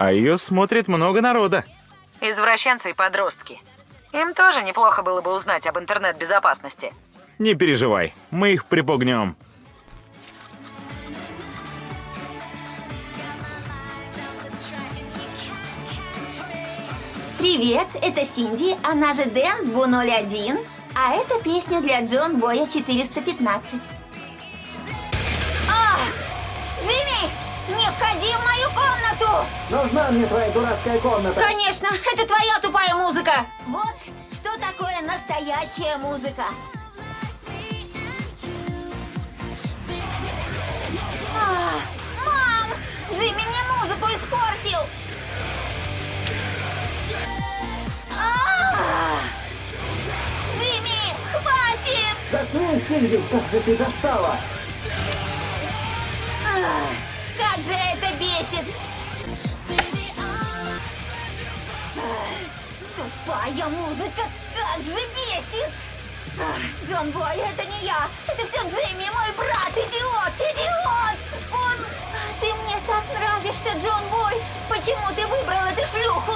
А ее смотрит много народа. Извращенцы и подростки. Им тоже неплохо было бы узнать об интернет-безопасности. Не переживай, мы их припугнем. Привет, это Синди, она же Дэнс Бу 01, а это песня для Джон Боя 415. Входи в мою комнату! Нужна мне твоя дурацкая комната. Конечно, это твоя тупая музыка! Вот что такое настоящая музыка. А, мам! Джимми мне музыку испортил! А! Джимми, хватит! Заткнись, Синди, как же ты достала! А, Как же это бесит! Тупая музыка, как же бесит! Джон Бой, это не я! Это все Джимми, мой брат, идиот, идиот! Он... А, Ты мне так нравишься, Джон Бой! Почему ты выбрал эту шлюху?